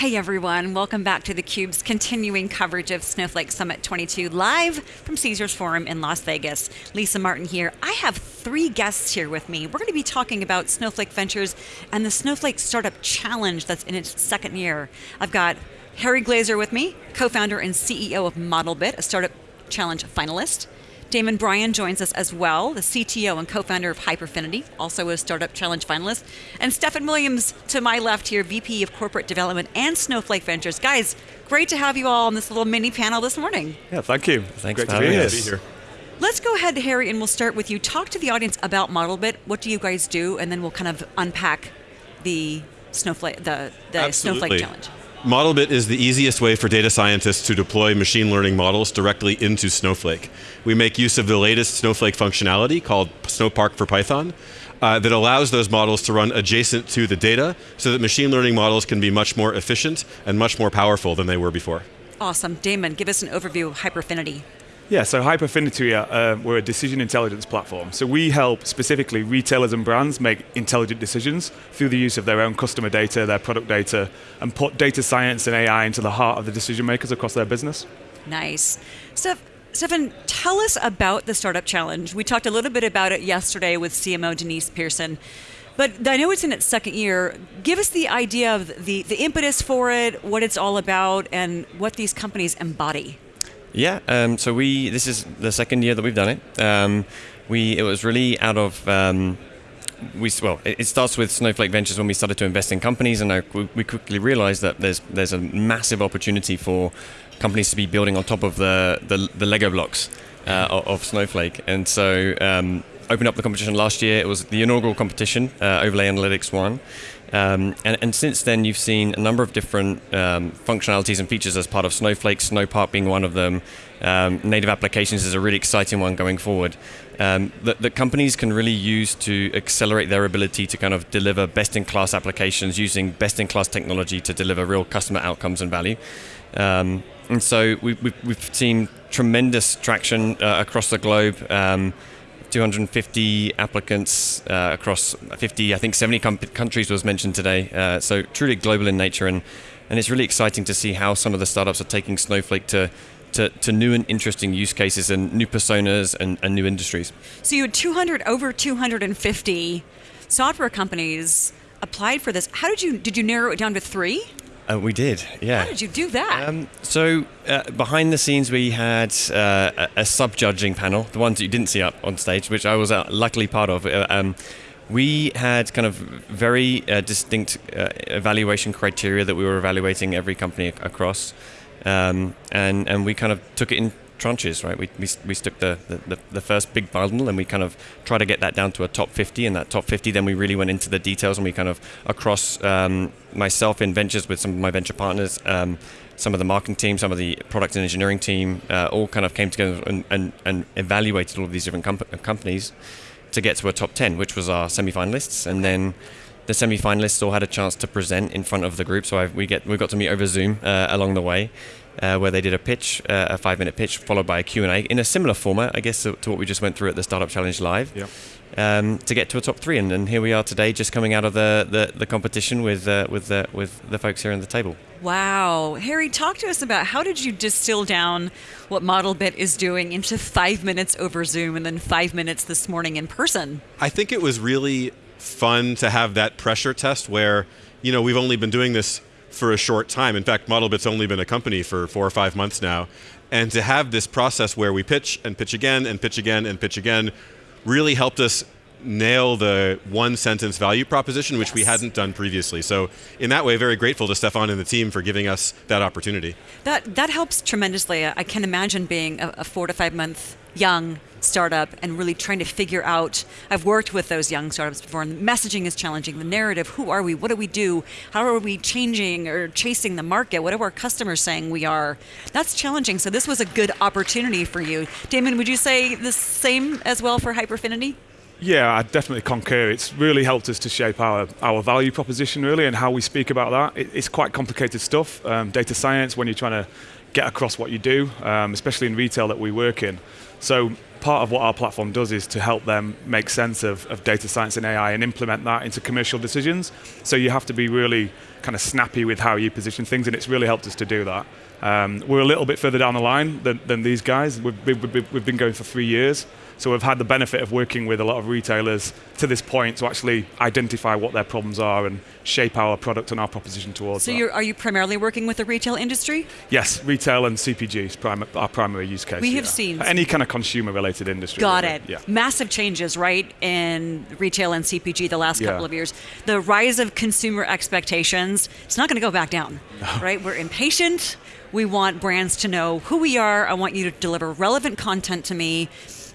Hey everyone, welcome back to theCUBE's continuing coverage of Snowflake Summit 22 live from Caesars Forum in Las Vegas. Lisa Martin here. I have three guests here with me. We're going to be talking about Snowflake Ventures and the Snowflake Startup Challenge that's in its second year. I've got Harry Glaser with me, co-founder and CEO of Modelbit, a startup challenge finalist. Damon Bryan joins us as well, the CTO and co-founder of Hyperfinity, also a Startup Challenge finalist. And Stefan Williams to my left here, VP of Corporate Development and Snowflake Ventures. Guys, great to have you all on this little mini panel this morning. Yeah, thank you. Thanks great for to be having here. Let's go ahead, Harry, and we'll start with you. Talk to the audience about Modelbit. What do you guys do? And then we'll kind of unpack the Snowflake, the, the Snowflake Challenge. Modelbit is the easiest way for data scientists to deploy machine learning models directly into Snowflake. We make use of the latest Snowflake functionality called Snowpark for Python uh, that allows those models to run adjacent to the data so that machine learning models can be much more efficient and much more powerful than they were before. Awesome. Damon, give us an overview of Hyperfinity. Yeah, so Hyperfinity, uh, we're a decision intelligence platform. So we help specifically retailers and brands make intelligent decisions through the use of their own customer data, their product data, and put data science and AI into the heart of the decision makers across their business. Nice. Steph, Stefan, tell us about the Startup Challenge. We talked a little bit about it yesterday with CMO Denise Pearson. But I know it's in its second year. Give us the idea of the, the impetus for it, what it's all about, and what these companies embody. Yeah, um, so we this is the second year that we've done it. Um, we it was really out of um, we well it, it starts with Snowflake Ventures when we started to invest in companies, and I, we, quickly realized that there's there's a massive opportunity for companies to be building on top of the the, the Lego blocks uh, of, Snowflake, and so. Um, Opened up the competition last year. It was the inaugural competition. Uh, Overlay Analytics won, um, and, and, since then, you've seen a number of different um, functionalities and features as part of Snowflake, Snowpark being one of them. Um, native applications is a really exciting one going forward um, that, that, companies can really use to accelerate their ability to kind of deliver best-in-class applications using best-in-class technology to deliver real customer outcomes and value. Um, and so we, have seen tremendous traction uh, across the globe. Um, 250 applicants uh, across 50, I think 70 com- countries was mentioned today. Uh, so truly global in nature, and and it's really exciting to see how some of the startups are taking Snowflake to. To, to new and interesting use cases and new personas and, and new industries. So you had 200 over 250 software companies applied for this. How did you did you narrow it down to three? Uh, we did, yeah. How did you do that? Um, so uh, behind the scenes, we had uh, a, a sub-judging panel, the ones that you didn't see up on stage, which I was uh, luckily part of. Uh, um, we had kind of very uh, distinct evaluation criteria that we were evaluating every company across, um, and and we kind of took it in tranches, right? We, we, we stuck the, the, the, first big bundle and we kind of try to get that down to a top 50. And that top 50, then we really went into the details and we kind of, across um, myself in ventures with some of my venture partners, um, some of the marketing team, some of the product and engineering team, uh, all kind of came together and, and, and evaluated all of these different comp- companies to get to a top 10, which was our semi-finalists. And then the semi-finalists all had a chance to present in front of the group. So I've, we get we got to meet over Zoom uh, along the way, uh, where they did a pitch, uh, a five-minute pitch, followed by a Q&A in a similar format, I guess, to, to, what we just went through at the Startup Challenge Live. Yep. Um, to get to a top three, and, and, here we are today, just coming out of the, the, the competition with uh, with the, with the folks here on the table. Wow, Harry, talk to us about how did you distill down what Modelbit is doing into five minutes over Zoom, and then five minutes this morning in person? I think it was really fun to have that pressure test where you know we've only been doing this for a short time. In fact, Modelbit's only been a company for four or five months now. And to have this process where we pitch and pitch again and pitch again and pitch again really helped us nail the one sentence value proposition, which yes. we hadn't done previously. So in that way, very grateful to Stefan and the team for giving us that opportunity. That that helps tremendously. I can imagine being a, a four to five month young startup and really trying to figure out i've worked with those young startups before and messaging is challenging the narrative who are we what do we do how are we changing or chasing the market what are our customers saying we are that's challenging so this was a good opportunity for you damon would you say the same as well for hyperfinity yeah, I definitely concur. It's really helped us to shape our, our value proposition, really, and how we speak about that. It, it's quite complicated stuff. Um, data science, when you're trying to get across what you do, um, especially in retail that we work in. So part of what our platform does is to help them make sense of, of data science and AI and implement that into commercial decisions. So you have to be really kind of snappy with how you position things, and it's really helped us to do that. Um, we're a little bit further down the line than, than these guys. We've, we've, we've been going for three years. So we've had the benefit of working with a lot of retailers to this point to actually identify what their problems are and shape our product and our proposition towards So you're, you primarily working with the retail industry? Yes, retail and CPG is prim- our primary use case. We have yeah. seen- any kind of consumer-related industry. Got really. it. Yeah. Massive changes, right, in retail and CPG the last couple Yeah. of years. The rise of consumer expectations, it's not going to go back down, right? We're impatient. We want brands to know who we are. I want you to deliver relevant content to me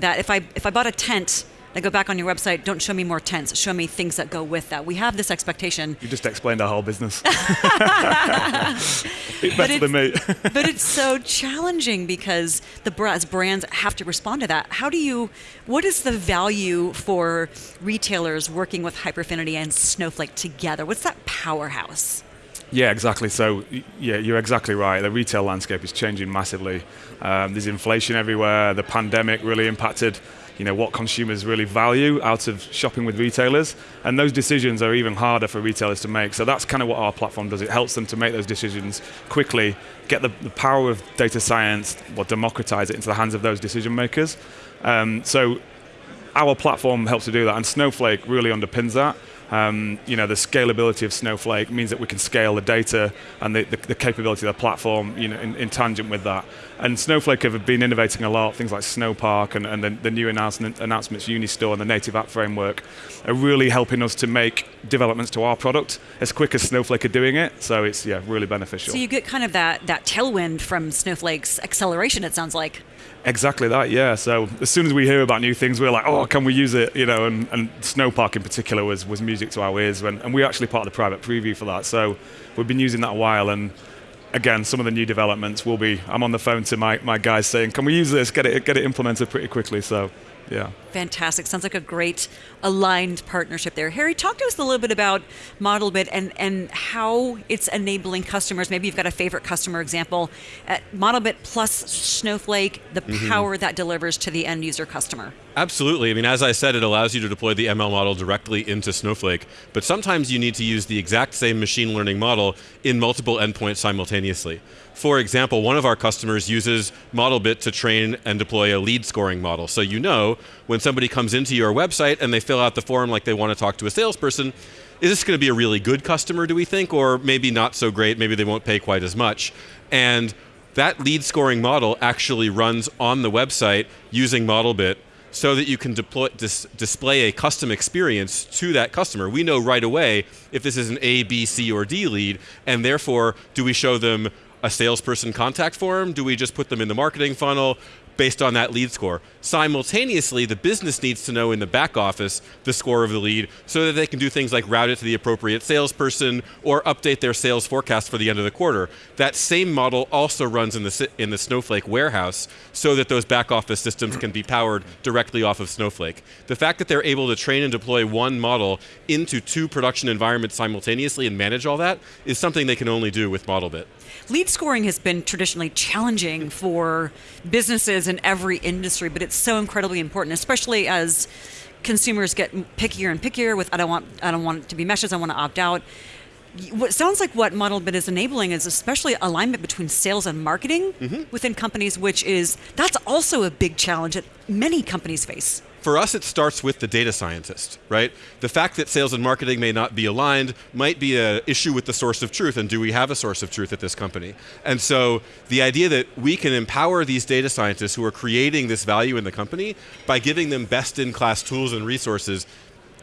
that if I if I bought a tent, I go back on your website, don't show me more tents, show me things that go with that. We have this expectation. You just explained our whole business. Better than me. but it's so challenging because the brands brands have to respond to that. How do you? What is the value for retailers working with Hyperfinity and Snowflake together? What's that powerhouse? Yeah, exactly. So, yeah, you're exactly right. The retail landscape is changing massively. Um, there's inflation everywhere. The pandemic really impacted, you know, what consumers really value out of shopping with retailers, and those decisions are even harder for retailers to make. So that's kind of what our platform does. It helps them to make those decisions quickly, get the, the power of data science, or democratize it into the hands of those decision makers. Um, so our platform helps to do that, and Snowflake really underpins that. Um, you know, the scalability of Snowflake means that we can scale the data and the, the, the capability of the platform, you know, in, in tangent with that. And Snowflake have been innovating a lot. Things like Snowpark and, and the, the new announcement, announcements, Unistore and the native app framework, are really helping us to make developments to our product as quick as Snowflake are doing it. So it's yeah, really beneficial. So you get kind of that that tailwind from Snowflake's acceleration. It sounds like. Exactly that, yeah. So as soon as we hear about new things, we're like, oh, can we use it? You know, and, and Snowpark in particular was, was music to our ears, when, and we're actually part of the private preview for that. So we've been using that a while, and again, some of the new developments will be. I'm on the phone to my, my guys saying, can we use this? Get it get it implemented pretty quickly. So, yeah. Fantastic. Sounds like a great aligned partnership there. Harry, talk to us a little bit about ModelBit and, and how it's enabling customers. Maybe you've got a favorite customer example at ModelBit plus Snowflake, the mm-hmm. power that delivers to the end user customer. Absolutely. I mean, as I said, it allows you to deploy the ML model directly into Snowflake, but sometimes you need to use the exact same machine learning model in multiple endpoints simultaneously. For example, one of our customers uses ModelBit to train and deploy a lead scoring model. So you know when somebody comes into your website and they fill out the form like they want to talk to a salesperson, is this going to be a really good customer, do we think, or maybe not so great, maybe they won't pay quite as much? And that lead scoring model actually runs on the website using ModelBit so that you can deploy, dis, display a custom experience to that customer. We know right away if this is an A, B, C, or D lead, and therefore, do we show them a salesperson contact form? Do we just put them in the marketing funnel? based on that lead score. Simultaneously, the business needs to know in the back office the score of the lead so that they can do things like route it to the appropriate salesperson or update their sales forecast for the end of the quarter. That same model also runs in the, in the Snowflake warehouse so that those back office systems can be powered directly off of Snowflake. The fact that they're able to train and deploy one model into two production environments simultaneously and manage all that is something they can only do with ModelBit. Lead scoring has been traditionally challenging for businesses in every industry, but it's so incredibly important, especially as consumers get pickier and pickier with I don't want I don't want it to be meshes, I want to opt out. What sounds like what ModelBit is enabling is especially alignment between sales and marketing Mm-hmm. within companies, which is that's also a big challenge that many companies face. For us, it starts with the data scientist, right? The fact that sales and marketing may not be aligned might be an issue with the source of truth, and do we have a source of truth at this company? And so the idea that we can empower these data scientists who are creating this value in the company by giving them best in class tools and resources,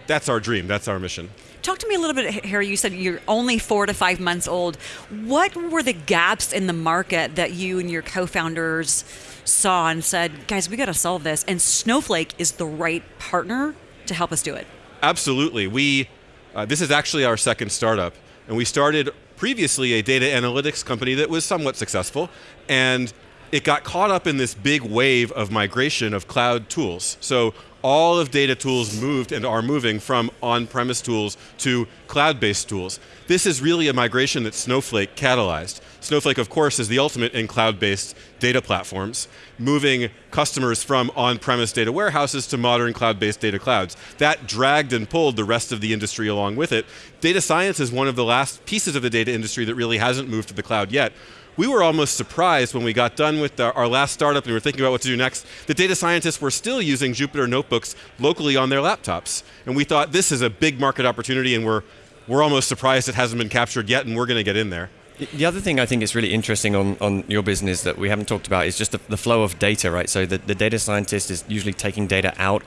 that's our dream, that's our mission. Talk to me a little bit, Harry. You said you're only four to five months old. What were the gaps in the market that you and your co founders saw and said, guys, we got to solve this? And Snowflake is the right partner to help us do it. Absolutely. We, uh, this is actually our second startup, and we started previously a data analytics company that was somewhat successful, and it got caught up in this big wave of migration of cloud tools. So all of data tools moved and are moving from on-premise tools to cloud-based tools. This is really a migration that Snowflake catalyzed. Snowflake, of course, is the ultimate in cloud-based data platforms, moving customers from on-premise data warehouses to modern cloud-based data clouds. That dragged and pulled the rest of the industry along with it. Data science is one of the last pieces of the data industry that really hasn't moved to the cloud yet we were almost surprised when we got done with our, our, last startup and we were thinking about what to do next. The data scientists were still using Jupyter notebooks locally on their laptops. And we thought this is a big market opportunity and we're, we're almost surprised it hasn't been captured yet and we're going to get in there. The other thing I think is really interesting on, on your business that we haven't talked about is just the, the flow of data, right? So the, the data scientist is usually taking data out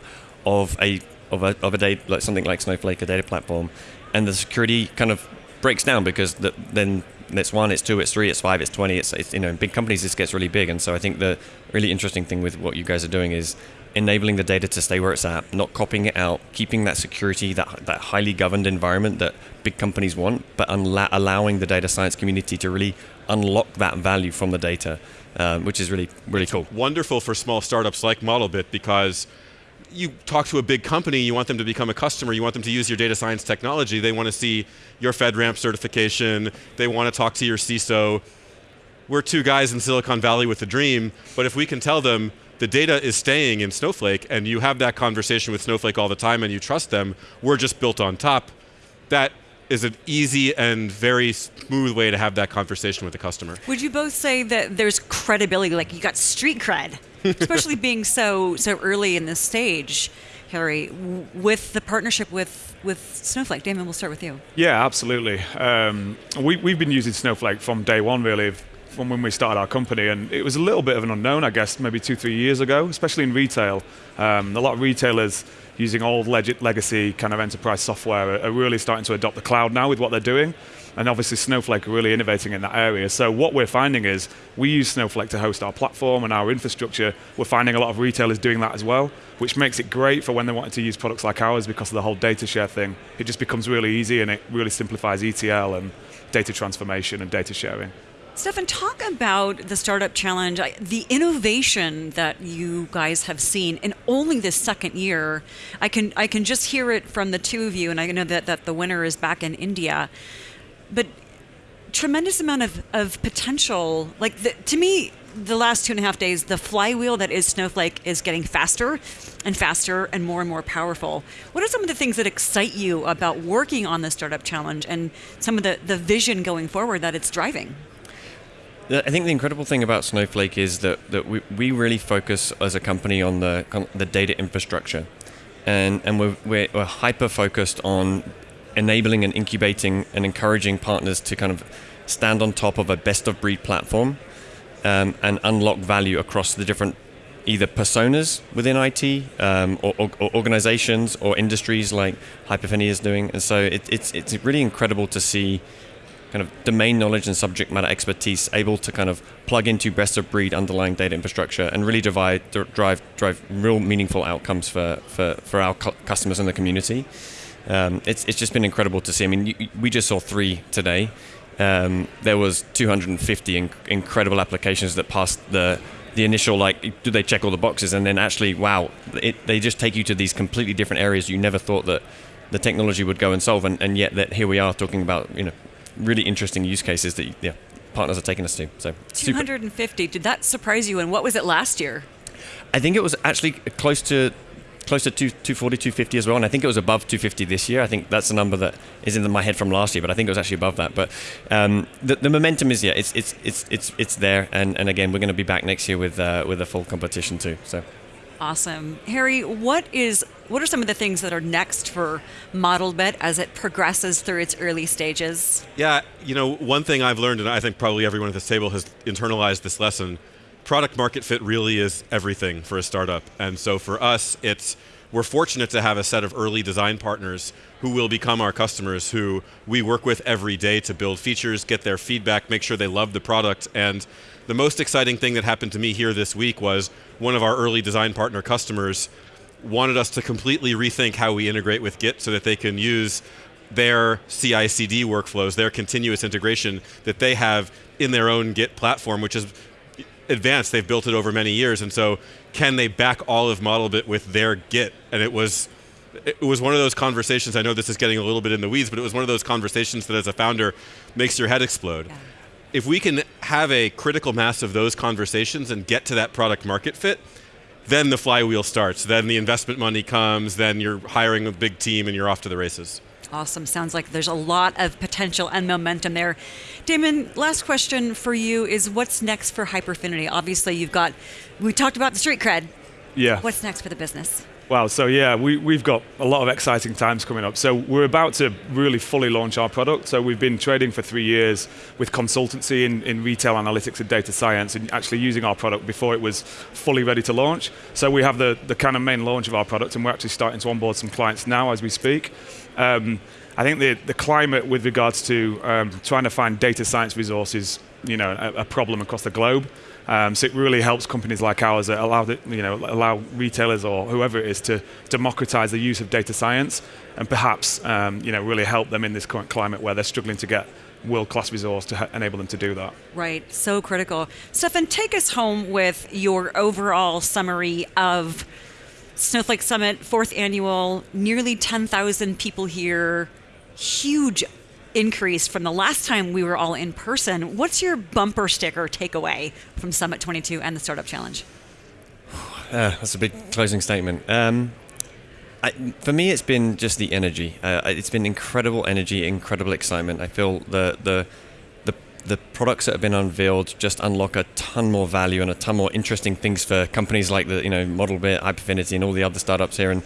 of a of a, of a data, like something like Snowflake, a data platform, and the security kind of breaks down because the, then it's one, it's two, it's three, it's five, it's twenty. It's, it's you know in big companies this gets really big, and so I think the really interesting thing with what you guys are doing is enabling the data to stay where it's at, not copying it out, keeping that security, that that highly governed environment that big companies want, but unla- allowing the data science community to really unlock that value from the data, um, which is really really cool. Wonderful for small startups like Modelbit because you talk to a big company, you want them to become a customer, you want them to use your data science technology, they want to see your FedRAMP certification, they want to talk to your CISO. We're two guys in Silicon Valley with a dream, but if we can tell them the data is staying in Snowflake and you have that conversation with Snowflake all the time and you trust them, we're just built on top, that is an easy and very smooth way to have that conversation with the customer. Would you both say that there's credibility, like you got street cred, especially being so so early in this stage, Harry, with the partnership with with Snowflake? Damon, we'll start with you. Yeah, absolutely. Um, we we've been using Snowflake from day one, really. From when we started our company, and it was a little bit of an unknown, I guess, maybe two, three years ago, especially in retail. Um, a lot of retailers using old leg- legacy kind of enterprise software are really starting to adopt the cloud now with what they're doing. And obviously Snowflake are really innovating in that area. So what we're finding is we use Snowflake to host our platform and our infrastructure. We're finding a lot of retailers doing that as well, which makes it great for when they want to use products like ours because of the whole data share thing. It just becomes really easy and it really simplifies ETL and data transformation and data sharing. Stefan, talk about the Startup Challenge, the innovation that you guys have seen in only this second year. I can I can just hear it from the two of you, and I know that, that the winner is back in India. But tremendous amount of, of potential. Like the, to me, the last two and a half days, the flywheel that is Snowflake is getting faster and faster and more and more powerful. What are some of the things that excite you about working on the Startup Challenge and some of the, the vision going forward that it's driving? I think the incredible thing about Snowflake is that, that we, we really focus as a company on the the data infrastructure, and and we're, we're, we're hyper focused on enabling and incubating and encouraging partners to kind of stand on top of a best of breed platform um, and unlock value across the different either personas within IT um, or, or, or, organizations or industries like Hyperfinity is doing. And so it, it's it's really incredible to see kind of domain knowledge and subject matter expertise able to kind of plug into best of breed underlying data infrastructure and really drive drive drive real meaningful outcomes for for, for our cu- customers and the community. Um, it's it's just been incredible to see. I mean, you, we just saw three today. Um, there was 250 inc- incredible applications that passed the the initial like do they check all the boxes and then actually wow it, they just take you to these completely different areas you never thought that the technology would go and solve and, and yet that here we are talking about you know really interesting use cases that yeah partners are taking us to. So 250. Super. Did that surprise you? And what was it last year? I think it was actually close to close to 240, 250 as well, and I think it was above 250 this year. I think that's the number that is in my head from last year, but I think it was actually above that. But um, the, the, momentum is yeah, it's it's it's it's it's there, and, and again, we're going to be back next year with uh, with a full competition too. So Awesome. Harry, what is what are some of the things that are next for ModelBit as it progresses through its early stages? Yeah, you know, one thing I've learned, and I think probably everyone at this table has internalized this lesson, product market fit really is everything for a startup. And so for us, it's we're fortunate to have a set of early design partners who will become our customers who we work with every day to build features, get their feedback, make sure they love the product. And the most exciting thing that happened to me here this week was one of our early design partner customers wanted us to completely rethink how we integrate with Git so that they can use their CI CD workflows, their continuous integration that they have in their own Git platform, which is advanced. They've built it over many years. And so can they back all of Modelbit with their Git? And it was it was one of those conversations. I know this is getting a little bit in the weeds, but it was one of those conversations that, as a founder, makes your head explode. Yeah. If we can have a critical mass of those conversations and get to that product market fit, then the flywheel starts. Then the investment money comes. Then you're hiring a big team and you're off to the races. Awesome. Sounds like there's a lot of potential and momentum there. Damon, last question for you is what's next for Hyperfinity? Obviously, you've got, we talked about the street cred. Yeah. What's next for the business? Wow, so yeah, we, we've got a lot of exciting times coming up. So we're about to really fully launch our product. So we've been trading for three years with consultancy in, in retail analytics and data science and actually using our product before it was fully ready to launch. So we have the, the kind of main launch of our product and we're actually starting to onboard some clients now as we speak. Um, I think the, the climate with regards to um, trying to find data science resources, you know, a, a problem across the globe. Um, so it really helps companies like ours that allow the, you know allow retailers or whoever it is to democratize the use of data science and perhaps um, you know really help them in this current climate where they're struggling to get world-class resource to enable them to do that. Right, so critical. Stefan, take us home with your overall summary of Snowflake Summit, fourth annual, nearly 10,000 people here, huge increase from the last time we were all in person. What's your bumper sticker takeaway from Summit 22 and the Startup Challenge? Uh, that's a big closing statement. Um, I, for me, it's been just the energy. Uh, it's been incredible energy, incredible excitement. I feel the the the the products that have been unveiled just unlock a ton more value and a ton more interesting things for companies like the you know Modelbit, Hyperfinity, and all the other startups here, and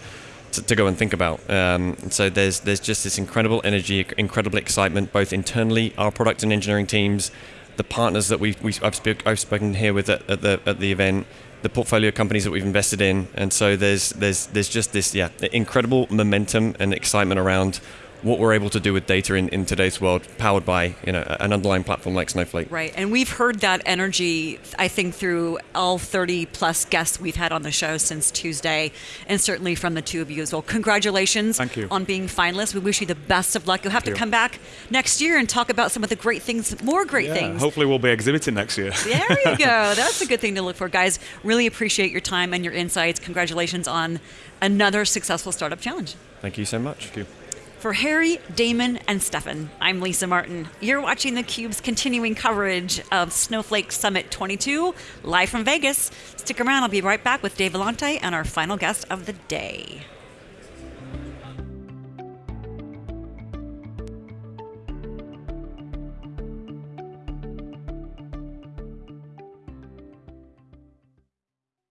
to, to go and think about. Um, so there's there's just this incredible energy, incredible excitement, both internally, our product and engineering teams, the partners that we've, we, I've, I've spoken here with at, at the at the event, the portfolio companies that we've invested in, and so there's there's there's just this yeah incredible momentum and excitement around what we're able to do with data in, in today's world, powered by you know an underlying platform like Snowflake. Right, and we've heard that energy, I think, through all 30 plus guests we've had on the show since Tuesday, and certainly from the two of you as well. Congratulations Thank you. on being finalists. We wish you the best of luck. You'll have to you. come back next year and talk about some of the great things, more great Yeah, things. hopefully we'll be exhibiting next year. There you go. That's a good thing to look for, guys. Really appreciate your time and your insights. Congratulations on another successful startup challenge. Thank you so much. Thank you. For Harry, Damon, and Stefan, I'm Lisa Martin. You're watching theCUBE's continuing coverage of Snowflake Summit 22, live from Vegas. Stick around, I'll be right back with Dave Vellante and our final guest of the day.